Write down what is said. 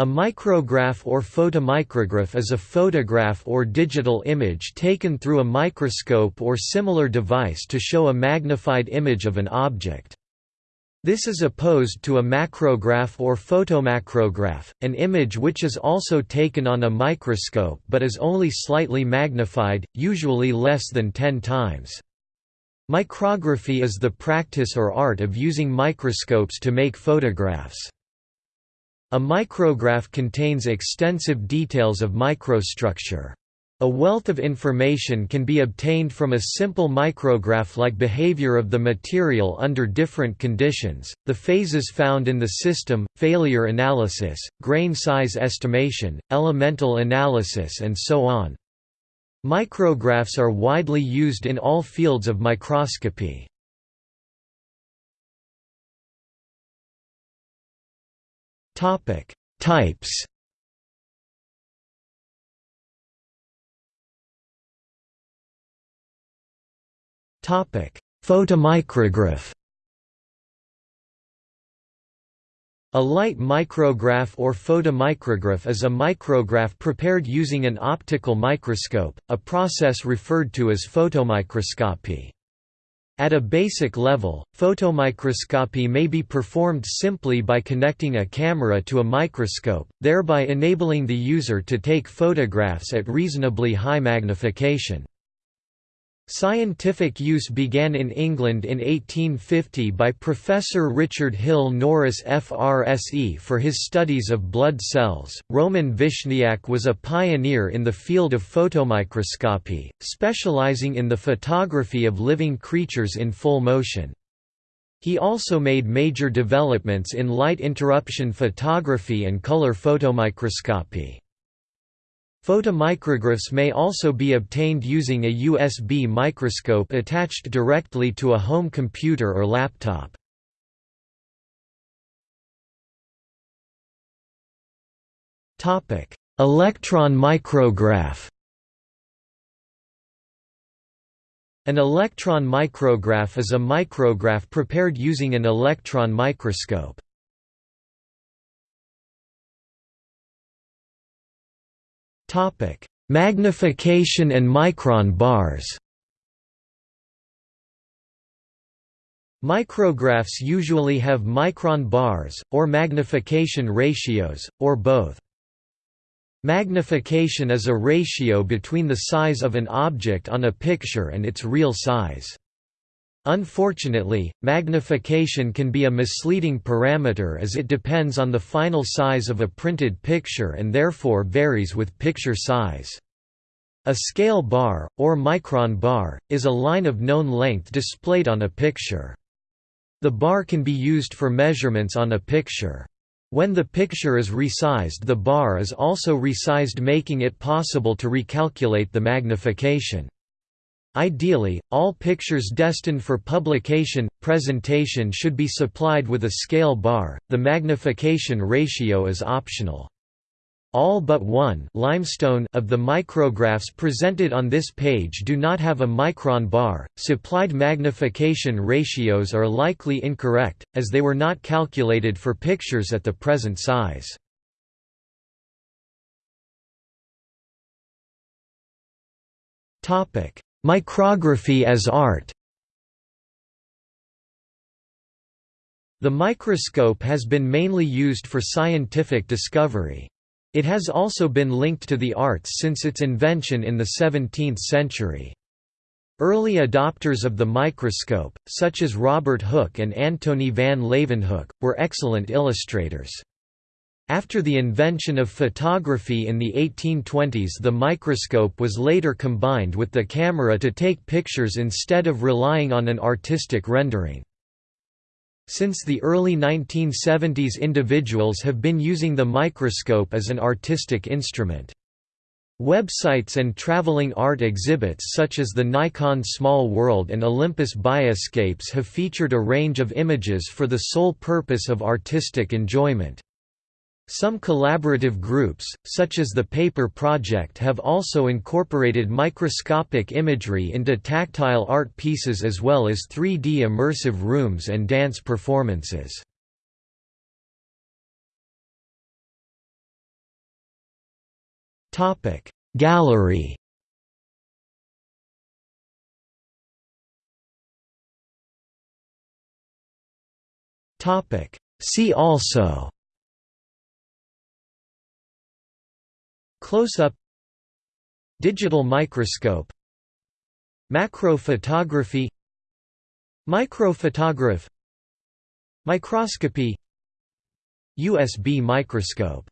A micrograph or photomicrograph is a photograph or digital image taken through a microscope or similar device to show a magnified image of an object. This is opposed to a macrograph or photomacrograph, an image which is also taken on a microscope but is only slightly magnified, usually less than 10 times. Micrography is the practice or art of using microscopes to make photographs. A micrograph contains extensive details of microstructure. A wealth of information can be obtained from a simple micrograph like behavior of the material under different conditions, the phases found in the system, failure analysis, grain size estimation, elemental analysis and so on. Micrographs are widely used in all fields of microscopy. Topic: Types. Topic: Photomicrograph. A light micrograph or photomicrograph is a micrograph prepared using an optical microscope, a process referred to as photomicroscopy. At a basic level, photomicroscopy may be performed simply by connecting a camera to a microscope, thereby enabling the user to take photographs at reasonably high magnification. Scientific use began in England in 1850 by Professor Richard Hill Norris FRSE for his studies of blood cells. Roman Vishniac was a pioneer in the field of photomicroscopy, specializing in the photography of living creatures in full motion. He also made major developments in light interruption photography and color photomicroscopy. Photomicrographs may also be obtained using a USB microscope attached directly to a home computer or laptop. Electron micrograph An electron micrograph is a micrograph prepared using an electron microscope. Topic: Magnification and micron bars. Micrographs usually have micron bars, or magnification ratios, or both. Magnification is a ratio between the size of an object on a picture and its real size. Unfortunately, magnification can be a misleading parameter as it depends on the final size of a printed picture and therefore varies with picture size. A scale bar, or micron bar, is a line of known length displayed on a picture. The bar can be used for measurements on a picture. When the picture is resized the bar is also resized making it possible to recalculate the magnification. Ideally, all pictures destined for publication, presentation should be supplied with a scale bar, the magnification ratio is optional. All but one limestone of the micrographs presented on this page do not have a micron bar. Supplied magnification ratios are likely incorrect, as they were not calculated for pictures at the present size. Topic: Micrography as art The microscope has been mainly used for scientific discovery. It has also been linked to the arts since its invention in the 17th century. Early adopters of the microscope, such as Robert Hooke and Antony van Leeuwenhoek, were excellent illustrators. After the invention of photography in the 1820s the microscope was later combined with the camera to take pictures instead of relying on an artistic rendering. Since the early 1970s individuals have been using the microscope as an artistic instrument. Websites and traveling art exhibits such as the Nikon Small World and Olympus Bioscapes have featured a range of images for the sole purpose of artistic enjoyment. Some collaborative groups, such as the Paper Project have also incorporated microscopic imagery into tactile art pieces as well as 3D immersive rooms and dance performances. Gallery See also Close-up Digital microscope Macrophotography Microphotograph Microscopy USB microscope